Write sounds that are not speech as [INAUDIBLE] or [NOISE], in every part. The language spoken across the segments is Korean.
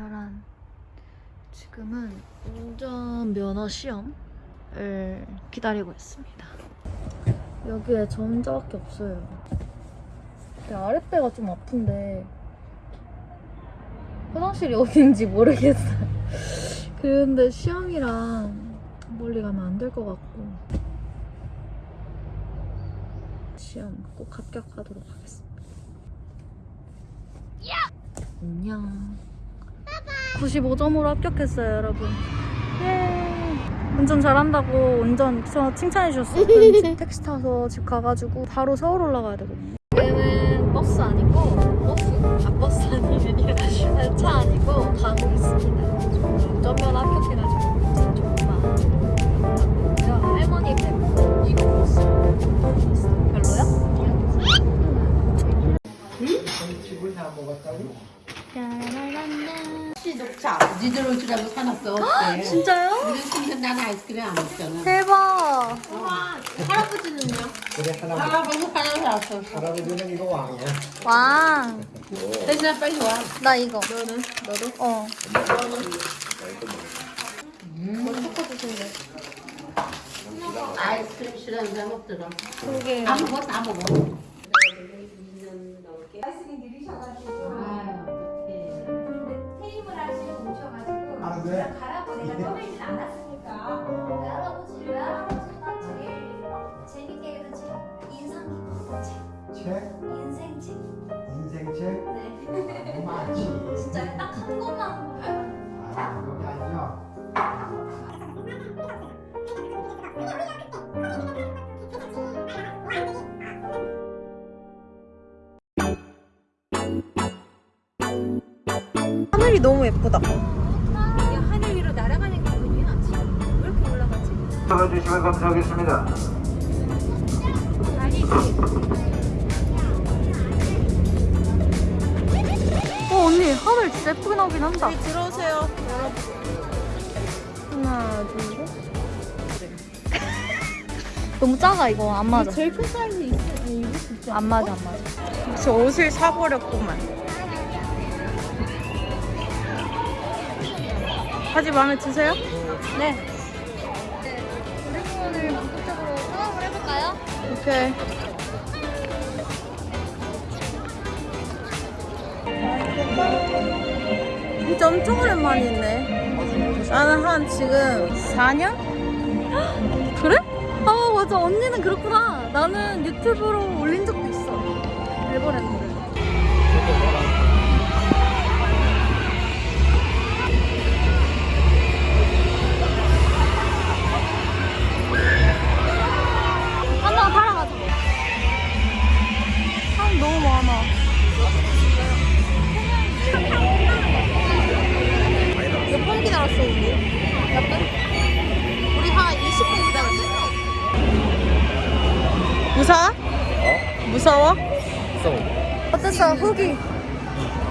짜란. 지금은 운전 면허 시험을 기다리고 있습니다. 여기에 저 혼자밖에 없어요. 근데 아랫배가 좀 아픈데 화장실이 [LAUGHS] 어딘지 모르겠어요. 그런데 시험이랑 멀리 가면 안 될 것 같고 시험 꼭 합격하도록 하겠습니다. 안녕. 95점으로 합격했어요, 여러분. 예. 운전 잘한다고 운전 저 칭찬해 주셨어요. [LAUGHS] 택시 타서 집 가가지고 바로 서울 올라가야 되거든요. 여기는 버스 아니고 버스? 아 버스 아니면 [LAUGHS] 차 아니고 가고 있습니다. 자, 니들 올줄 알고 사놨어. 네. 진짜요? 우리 친구는 나는 아이스크림 안 먹잖아. 대박. 할아버지는요? 그래 하나 할아버지 하나 사왔어. 할아버지는 이거 왕이야. 왕. 대신에 빨리 와. 나 이거. 너는? 너도? 어. 아이스크림 싫어하는 사람 없더라. 그게. 다 먹어, 다 먹어. 테이블 하시고 오셔가지고 아, 네. 가라고 내가 떠들진 않았으니까. 할아버지 왜 할아버지가 제일 재밌게 읽은 책. 인상 깊은 책. 책, 인생책. 인생책, 네. 너무 많지. 진짜 딱한 권만 보면 아, 그게 아니야. 하늘이 너무 예쁘다. 잡아주시면 감사하겠습니다. 어 언니 하늘 진짜 예쁘게 나오긴 한다. 들어오세요. 하나 둘 셋. 너무 작아 이거 안 맞아. 제일 큰 사이즈 있어. 수 있지 안 맞아 안 맞아. 저 옷을 사버렸구만. 바지 마음에 드세요? 네. 오케이. 진짜 엄청 오랜만이네. 나는 한 지금 4년? [GASPS] 그래? 아 맞아 언니는 그렇구나. 나는 유튜브로 올린 적도 있어. 엘버랜 어땠어? 후기.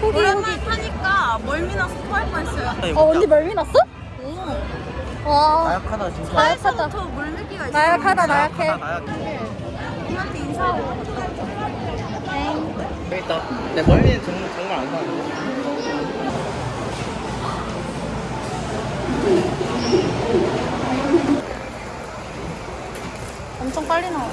후기 오랜만에 타니까 멀미 나서 토할 뻔했어요. 어 언니 멀미 났어? 와 나약하다 진짜. 나약하다 저 물밀기가 있어. 나약하다 나약해 님한테 인사하고. 여기 있다. 내 멀미는 정말, 정말 안 사는데. 엄청 빨리 나와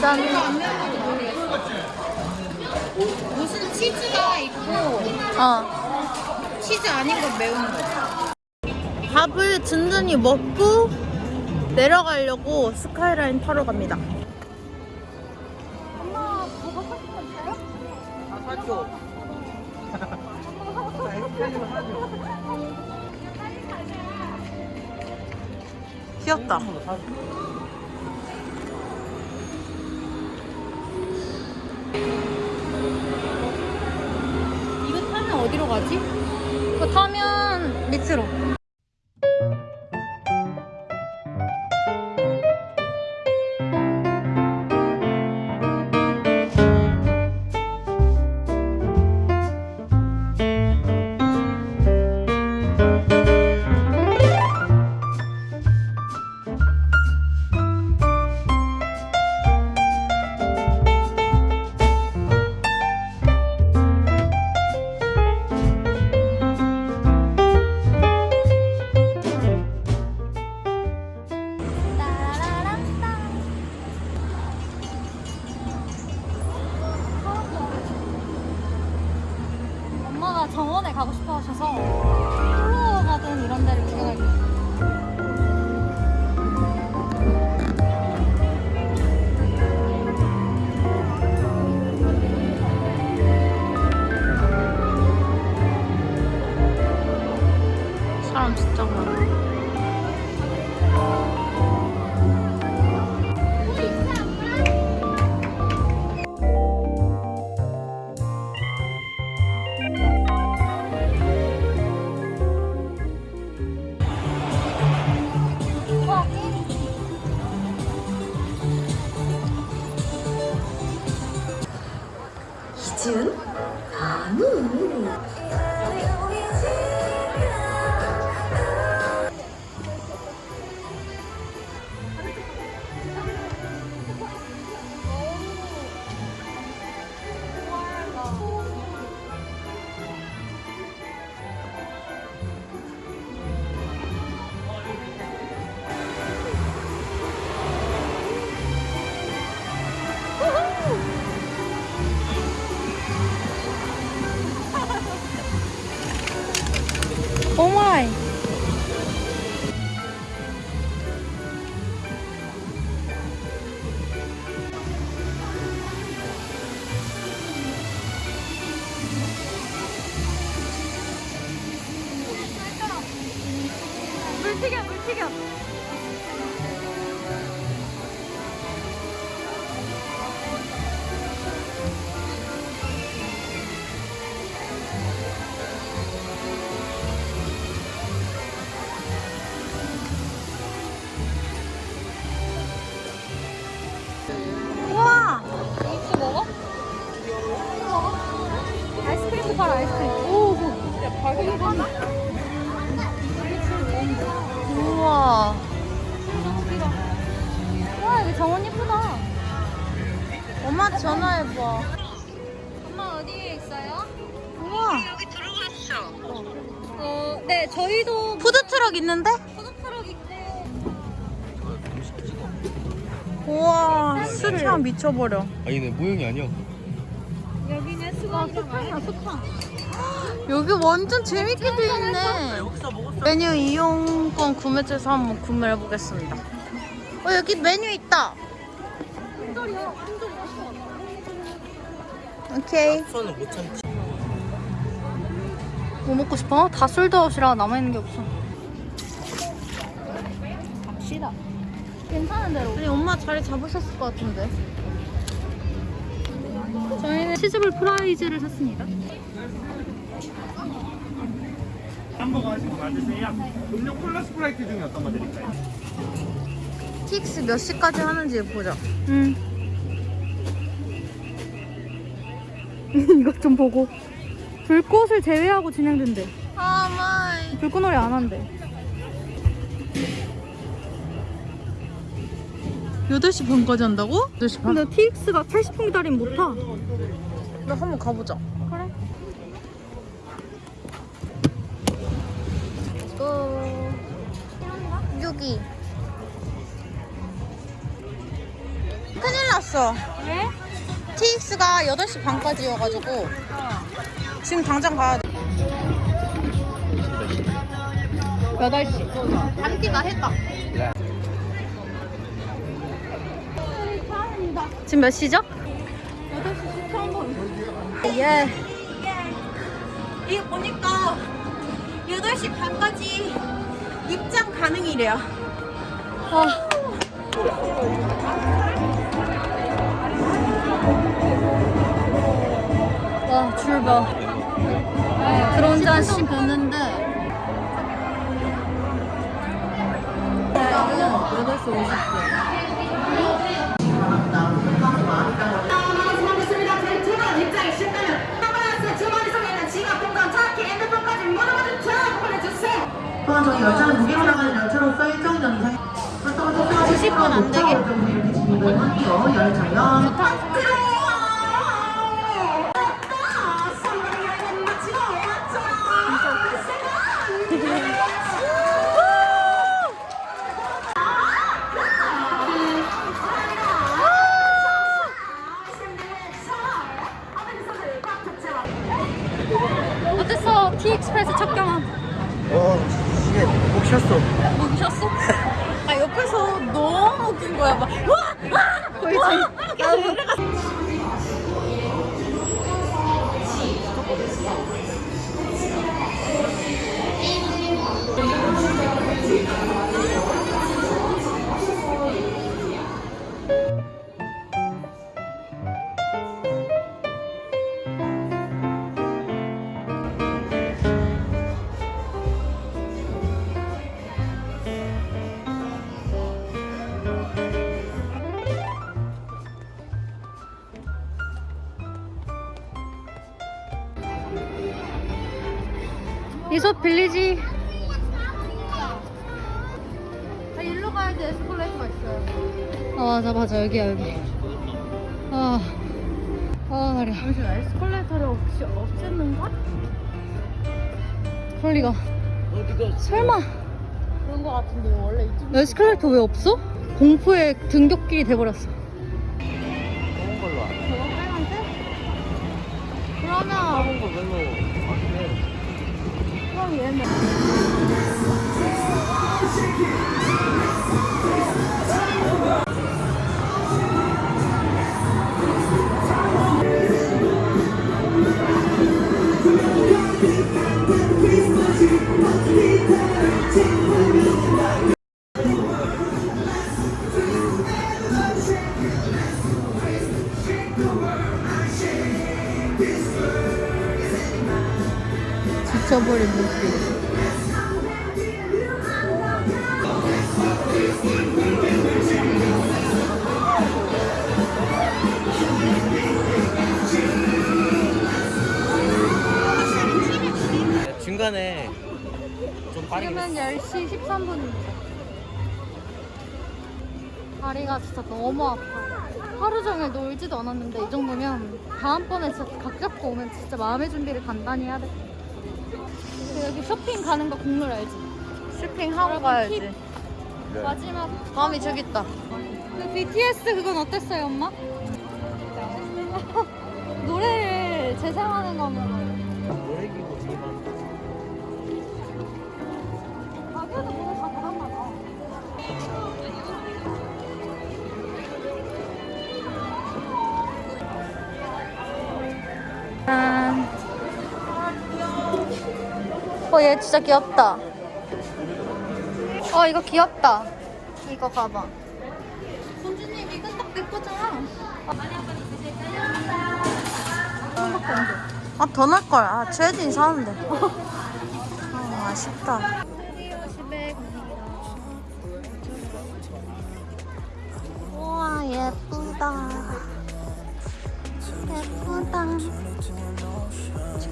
짠 무슨 치즈가 있고 어. 치즈 아닌 건 매운 거. 밥을 든든히 먹고 내려가려고 스카이라인 타러 갑니다. 엄마 그거 사진 괜찮아요? 아, 사줘. 귀엽다. 어디로 가지? 이거 타면 밑으로 물튀 수참 미쳐버려. 아니 내 모형이 아니야 여기는 수박 소탕이야, 소탕. 여기 완전 재밌게 돼 있네. 메뉴 이용권 구매처에서 한번 구매를 해보겠습니다. 어, 여기 메뉴 있다. 오케이. 뭐 먹고 싶어? 다 솔드아웃이라 남아있는 게 없어. 갑시다. 괜찮은 대로. 아니, 엄마 자리 잡으셨을 것 같은데. 저희는 치즈볼 프라이즈를 샀습니다. 햄버거 하시고 만드세요 음료 콜라 스프라이트 중에 어떤 거 드릴까요? TX 몇 시까지 하는지 보자. 응. [LAUGHS] 이것 좀 보고. 불꽃을 제외하고 진행된대. 아, 마이. 불꽃놀이 안 한대. 8시 반까지 한다고? 8시 반? 근데 TX가 80분 기다리면 못 타. 나 한번 가보자. 그래. 또 여기. 큰일 났어. 왜? TX가 8시 반까지 여가지고 지금 당장 가야 돼. 8시. 안티가 했다. 지금 몇 시죠? 8시 13분. 예. 이게 보니까 8시 반까지 입장 가능이래요. 아. 와, 줄 봐. 한 10분 됐는데 8시 50분. 또한 저희 열차는 무게로 나가는 열차로서 일정 전 이상 90분 안 되게. 이렇게 진입을 하고요. 열차요. 어땠어? 티익스프레스 첫 경험. 어, 쉬었어. 뭐 미쳤어? 아 옆에서 너무 웃긴 거야 막 와! 와! 거의 지금 이 솝 빌리지 아, 일로 가야 돼. 에스컬레이터가 있어요. 아 맞아 맞아 여기야 여기 아, 아 다리야 잠시만, 에스컬레이터를 없이 없앴는가? 그럴 리가 설마 그런 거 같은데 원래 이쪽 에스컬레이터 왜 없어? 공포의 등굣길이 돼버렸어 좋은 걸로 알아. 저거 빨간색? 그러면 작은 거 별로 안 해. 그 지금은 10시 13분입니다 다리가 진짜 너무 아파요 하루 종일 놀지도 않았는데 이 정도면 다음번에 진짜 각 잡고 오면 진짜 마음의 준비를 단단히 해야 돼그 여기 쇼핑 가는 거 국룰 알지? 쇼핑하고 가야지. 마지막 마음이 저기 있다. 그 BTS 그건 어땠어요, 엄마? [LAUGHS] 노래를 재생하는 거면 노래기고 어, 얘 진짜 귀엽다. 어, 이거 귀엽다. 이거 가방. 손주님, 이건 딱내 거잖아. 아, 더 날 걸. 아, 최진 사는데. 아, 아쉽다.